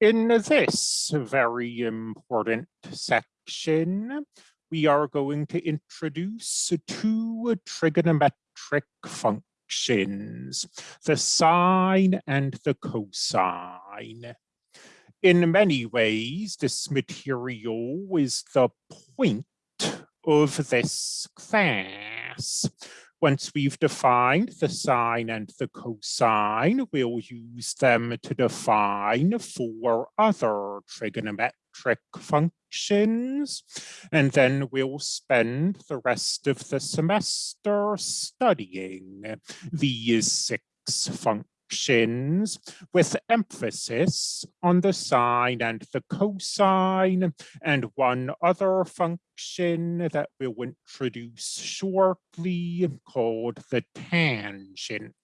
In this very important section, we are going to introduce two trigonometric functions, the sine and the cosine. In many ways, this material is the point of this class. Once we've defined the sine and the cosine, we'll use them to define four other trigonometric functions. And then we'll spend the rest of the semester studying these six functions functions with emphasis on the sine and the cosine and one other function that we'll introduce shortly called the tangent.